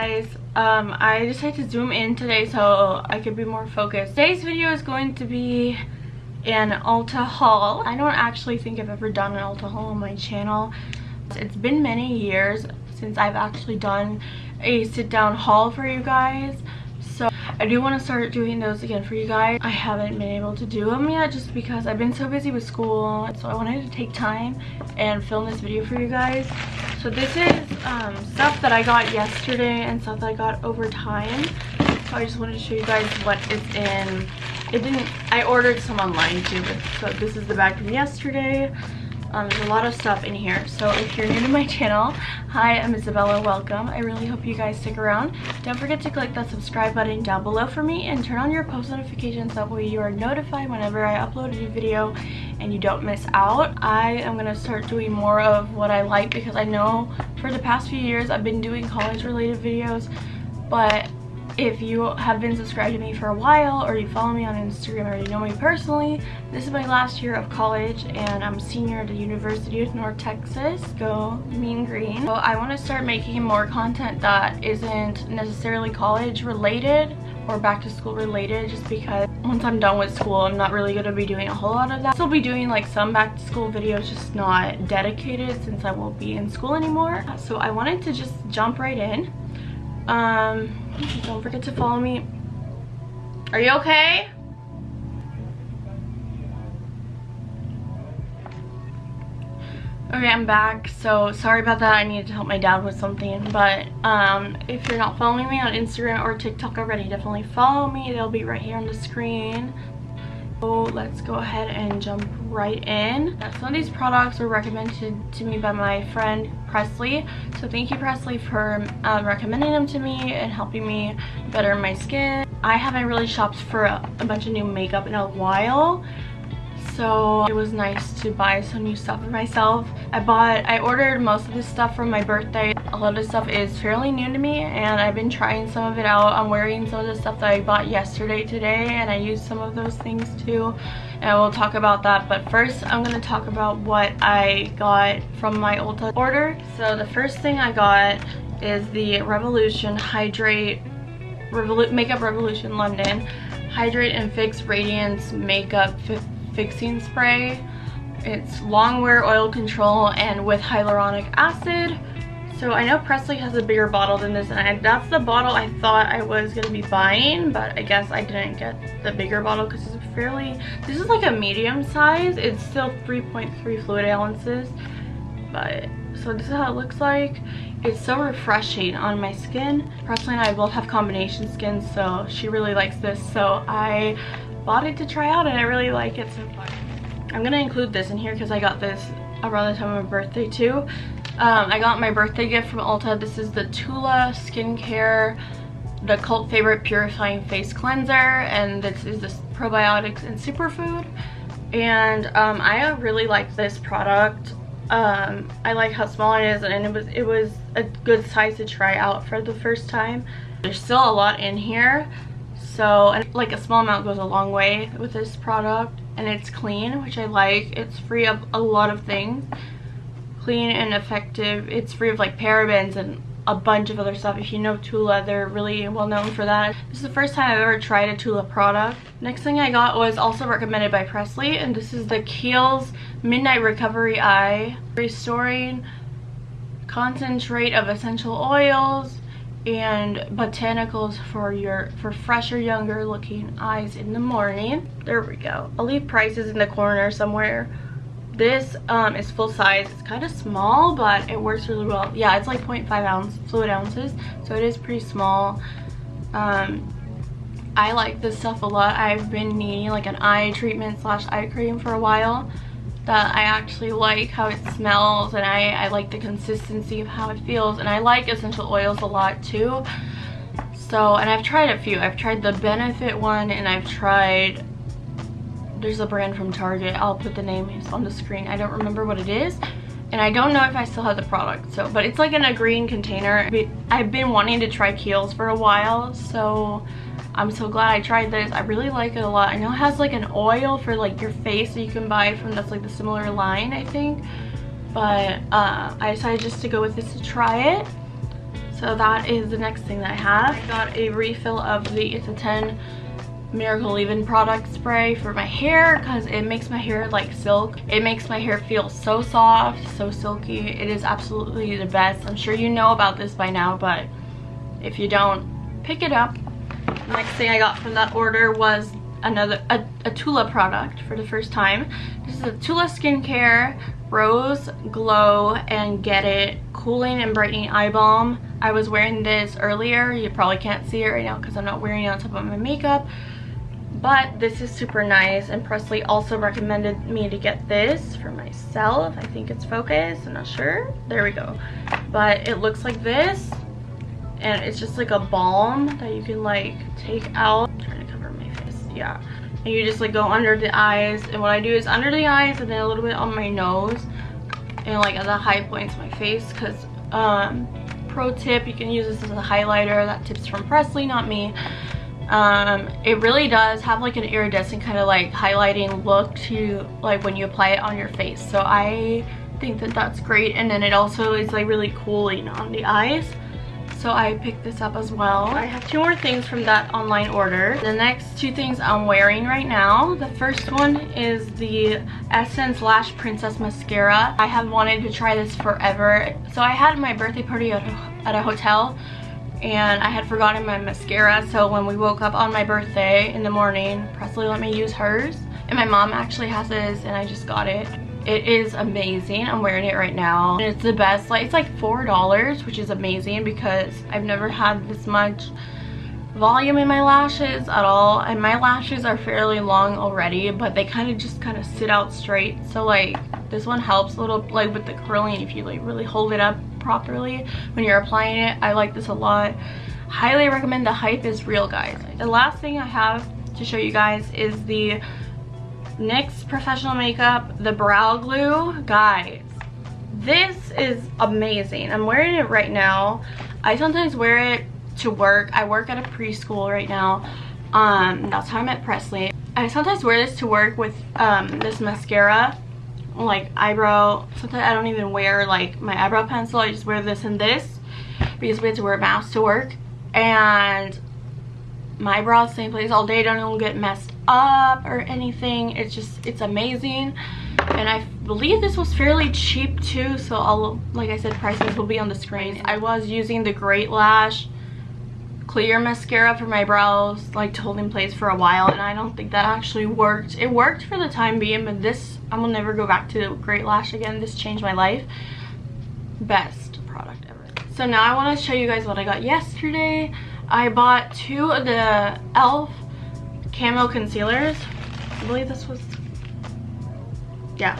guys, um, I decided to zoom in today so I could be more focused. Today's video is going to be an Ulta haul. I don't actually think I've ever done an Ulta haul on my channel. It's been many years since I've actually done a sit down haul for you guys. So I do want to start doing those again for you guys. I haven't been able to do them yet just because I've been so busy with school. So I wanted to take time and film this video for you guys. So this is um, stuff that I got yesterday and stuff that I got over time. So I just wanted to show you guys what is in. It didn't, I ordered some online too, so this is the bag from yesterday. Um, there's a lot of stuff in here. So if you're new to my channel, hi, I'm Isabella, welcome. I really hope you guys stick around. Don't forget to click that subscribe button down below for me and turn on your post notifications. That way you are notified whenever I upload a new video and you don't miss out. I am going to start doing more of what I like because I know for the past few years I've been doing college related videos, but if you have been subscribed to me for a while or you follow me on Instagram or you know me personally, this is my last year of college and I'm a senior at the University of North Texas. Go Mean Green. So I want to start making more content that isn't necessarily college related or back to school related just because once I'm done with school I'm not really going to be doing a whole lot of that. I'll still be doing like some back to school videos just not dedicated since I won't be in school anymore. So I wanted to just jump right in. Um, don't forget to follow me. Are you okay? Okay, I'm back. So sorry about that. I needed to help my dad with something. But um, if you're not following me on Instagram or TikTok already, definitely follow me. They'll be right here on the screen. So let's go ahead and jump right in. Some of these products were recommended to me by my friend Presley. So thank you Presley for uh, recommending them to me and helping me better my skin. I haven't really shopped for a, a bunch of new makeup in a while so it was nice to buy some new stuff for myself. I bought, I ordered most of this stuff for my birthday. A lot of this stuff is fairly new to me and I've been trying some of it out. I'm wearing some of the stuff that I bought yesterday today and I used some of those things too and we'll talk about that but first I'm going to talk about what I got from my Ulta order. So the first thing I got is the Revolution Hydrate Revolu Makeup Revolution London Hydrate and Fix Radiance Makeup fixing spray. It's long wear oil control and with hyaluronic acid. So I know Presley has a bigger bottle than this and I, that's the bottle I thought I was going to be buying but I guess I didn't get the bigger bottle because it's fairly, this is like a medium size. It's still 3.3 fluid ounces but so this is how it looks like. It's so refreshing on my skin. Presley and I both have combination skin so she really likes this so I bought it to try out and I really like it so far. I'm gonna include this in here because I got this around the time of my birthday too. Um, I got my birthday gift from Ulta. This is the Tula Skincare, the cult favorite purifying face cleanser, and this is the probiotics and superfood. And um, I really like this product. Um, I like how small it is, and it was it was a good size to try out for the first time. There's still a lot in here, so and like a small amount goes a long way with this product and it's clean which i like. It's free of a lot of things. Clean and effective. It's free of like parabens and a bunch of other stuff. If you know tula they're really well known for that. This is the first time i've ever tried a tula product. Next thing i got was also recommended by presley and this is the kiehl's midnight recovery eye restoring concentrate of essential oils and botanicals for your for fresher younger looking eyes in the morning. There we go. I'll leave prices in the corner somewhere. This um, is full size. It's kind of small but it works really well. Yeah it's like 0.5 ounce fluid ounces so it is pretty small. Um, i like this stuff a lot. I've been needing like an eye treatment slash eye cream for a while that I actually like how it smells and I, I like the consistency of how it feels and I like essential oils a lot too. So and I've tried a few. I've tried the benefit one and I've tried there's a brand from Target. I'll put the name on the screen. I don't remember what it is and I don't know if I still have the product so but it's like in a green container. I've been wanting to try Kiehl's for a while so I'm so glad I tried this. I really like it a lot. I know it has like an oil for like your face that you can buy from that's like the similar line, I think. But uh, I decided just to go with this to try it. So that is the next thing that I have. I got a refill of the It's a 10 Miracle Leave-In product spray for my hair because it makes my hair like silk. It makes my hair feel so soft, so silky. It is absolutely the best. I'm sure you know about this by now, but if you don't, pick it up. Next thing I got from that order was another a, a Tula product for the first time. This is a Tula Skincare Rose Glow and Get It Cooling and Brightening Eye Balm. I was wearing this earlier. You probably can't see it right now because I'm not wearing it on top of my makeup but this is super nice and Presley also recommended me to get this for myself I think it's focused I'm not sure there we go but it looks like this and it's just like a balm that you can like take out. I'm trying to cover my face yeah. And you just like go under the eyes. And what I do is under the eyes and then a little bit on my nose. And like at the high points of my face. Because um pro tip you can use this as a highlighter that tips from Presley not me. Um, it really does have like an iridescent kind of like highlighting look to like when you apply it on your face. So I think that that's great. And then it also is like really cooling on the eyes so I picked this up as well. I have two more things from that online order. The next two things I'm wearing right now. The first one is the Essence Lash Princess Mascara. I have wanted to try this forever. So I had my birthday party at a, at a hotel and I had forgotten my mascara so when we woke up on my birthday in the morning Presley let me use hers and my mom actually has this and I just got it it is amazing i'm wearing it right now and it's the best like it's like four dollars which is amazing because i've never had this much volume in my lashes at all and my lashes are fairly long already but they kind of just kind of sit out straight so like this one helps a little like with the curling if you like really hold it up properly when you're applying it. I like this a lot. Highly recommend the hype is real guys. The last thing I have to show you guys is the NYX Professional Makeup, the Brow Glue. Guys, this is amazing. I'm wearing it right now. I sometimes wear it to work. I work at a preschool right now. Um, that's how I met Presley. I sometimes wear this to work with um, this mascara like eyebrow sometimes i don't even wear like my eyebrow pencil i just wear this and this because we have to wear masks to work and my eyebrows same place all day don't even get messed up or anything it's just it's amazing and i believe this was fairly cheap too so i'll like i said prices will be on the screen i was using the great lash clear mascara for my brows like to hold in place for a while and I don't think that actually worked. It worked for the time being but this I will never go back to Great Lash again. This changed my life. Best product ever. So now I want to show you guys what I got yesterday. I bought two of the e.l.f. camo concealers. I believe this was yeah.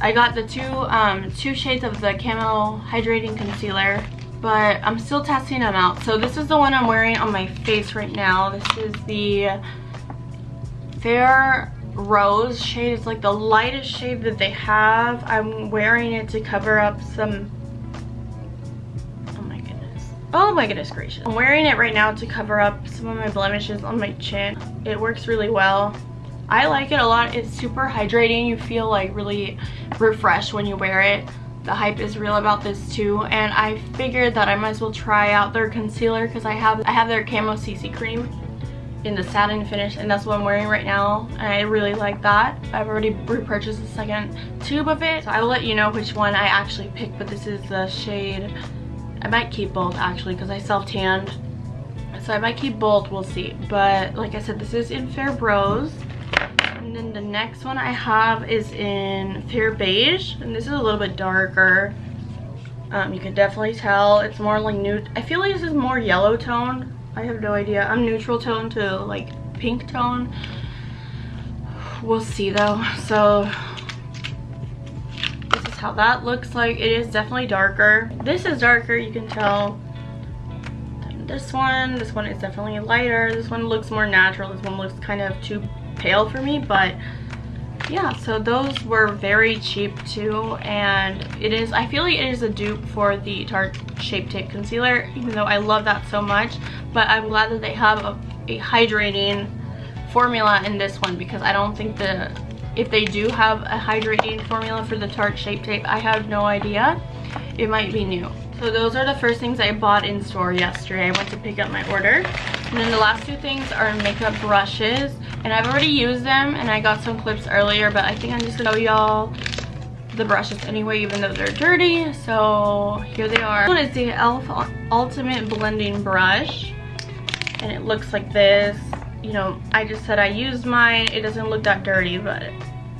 I got the two um two shades of the camo hydrating concealer but I'm still testing them out. So this is the one I'm wearing on my face right now. This is the Fair Rose shade. It's like the lightest shade that they have. I'm wearing it to cover up some... Oh my goodness. Gracious. I'm wearing it right now to cover up some of my blemishes on my chin. It works really well. I like it a lot. It's super hydrating. You feel like really refreshed when you wear it the hype is real about this too and I figured that I might as well try out their concealer because I have I have their camo CC cream in the satin finish and that's what I'm wearing right now and I really like that. I've already repurchased the second tube of it so I will let you know which one I actually picked but this is the shade I might keep both actually because I self-tanned so I might keep both we'll see but like I said this is in Fair Rose and then the next one I have is in Fair Beige. And this is a little bit darker. Um, you can definitely tell it's more like nude. I feel like this is more yellow tone. I have no idea. I'm neutral tone to like pink tone. We'll see though. So how that looks like. It is definitely darker. This is darker, you can tell. this one, this one is definitely lighter. This one looks more natural. This one looks kind of too pale for me but yeah so those were very cheap too and it is i feel like it is a dupe for the tarte shape tape concealer even though i love that so much but i'm glad that they have a, a hydrating formula in this one because I don't think the if they do have a hydrating formula for the Tarte Shape Tape, I have no idea. It might be new. So those are the first things I bought in store yesterday. I went to pick up my order. And then the last two things are makeup brushes. And I've already used them and I got some clips earlier, but I think I'm just gonna show y'all the brushes anyway, even though they're dirty. So here they are. This one is the e.l.f. Ultimate Blending Brush. And it looks like this you know, I just said I used mine. It doesn't look that dirty, but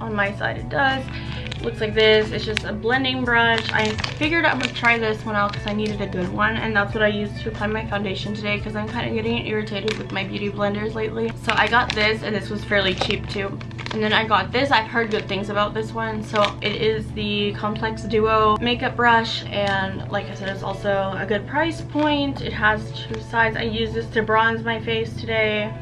on my side it does. It looks like this. It's just a blending brush. I figured I would try this one out because I needed a good one. And that's what I used to apply my foundation today because I'm kind of getting irritated with my beauty blenders lately. So I got this and this was fairly cheap too. And then I got this. I've heard good things about this one. So it is the Complex Duo makeup brush. And like I said, it's also a good price point. It has two sides. I use this to bronze my face today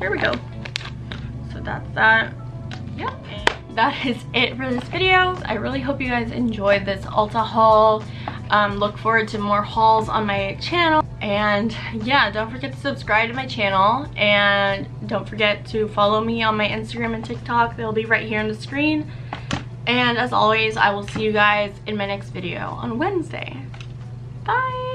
there we go. So that's that. Yep that is it for this video. I really hope you guys enjoyed this ulta haul. Um, look forward to more hauls on my channel. And yeah don't forget to subscribe to my channel. And don't forget to follow me on my instagram and tiktok. They'll be right here on the screen. And as always i will see you guys in my next video on wednesday. Bye